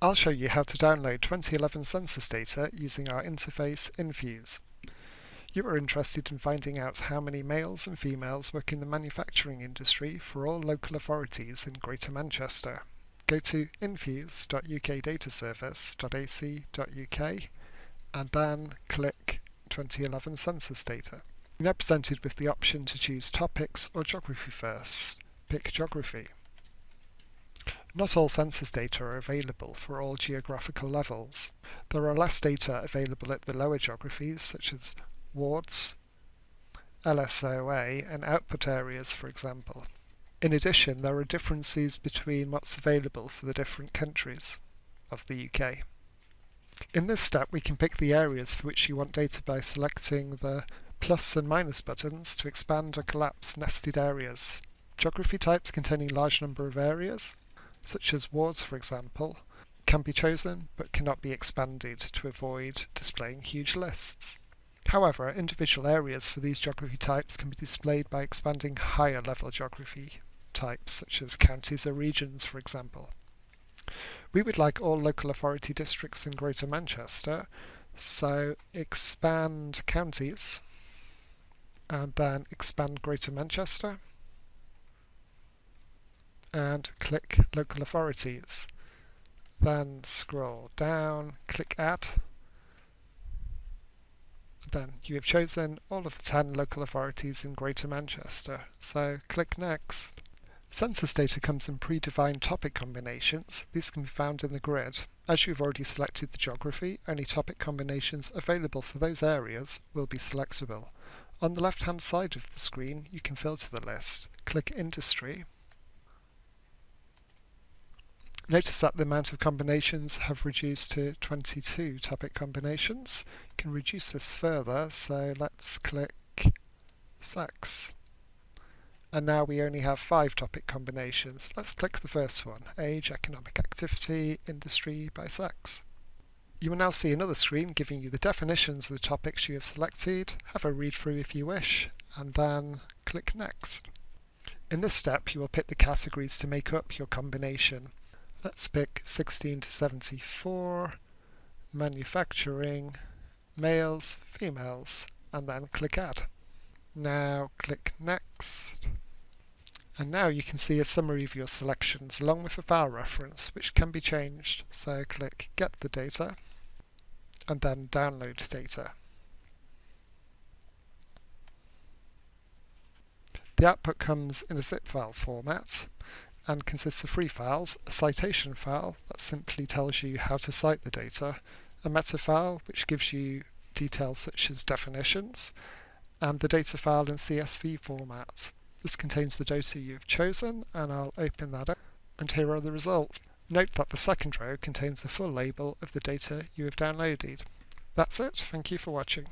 I'll show you how to download 2011 census data using our interface Infuse. You are interested in finding out how many males and females work in the manufacturing industry for all local authorities in Greater Manchester. Go to infuse.ukdataservice.ac.uk and then click 2011 census data. You're presented with the option to choose topics or geography first. Pick geography. Not all census data are available for all geographical levels. There are less data available at the lower geographies, such as wards, LSOA, and output areas, for example. In addition, there are differences between what's available for the different countries of the UK. In this step, we can pick the areas for which you want data by selecting the plus and minus buttons to expand or collapse nested areas. Geography types containing large number of areas, such as wards for example, can be chosen but cannot be expanded to avoid displaying huge lists. However, individual areas for these geography types can be displayed by expanding higher level geography types such as counties or regions for example. We would like all local authority districts in Greater Manchester, so expand counties and then expand Greater Manchester and click Local Authorities. Then scroll down, click Add. Then you have chosen all of the 10 local authorities in Greater Manchester, so click Next. Census data comes in predefined topic combinations. These can be found in the grid. As you've already selected the geography, only topic combinations available for those areas will be selectable. On the left hand side of the screen you can filter the list. Click Industry Notice that the amount of combinations have reduced to 22 topic combinations. You can reduce this further, so let's click sex. And now we only have five topic combinations. Let's click the first one, age, economic activity, industry by sex. You will now see another screen giving you the definitions of the topics you have selected, have a read through if you wish, and then click next. In this step you will pick the categories to make up your combination. Let's pick 16 to 74, manufacturing, males, females, and then click add. Now click next. And now you can see a summary of your selections along with a file reference which can be changed. So click get the data and then download data. The output comes in a zip file format and consists of three files, a citation file that simply tells you how to cite the data, a meta file which gives you details such as definitions, and the data file in CSV format. This contains the data you've chosen and I'll open that up and here are the results. Note that the second row contains the full label of the data you have downloaded. That's it, thank you for watching.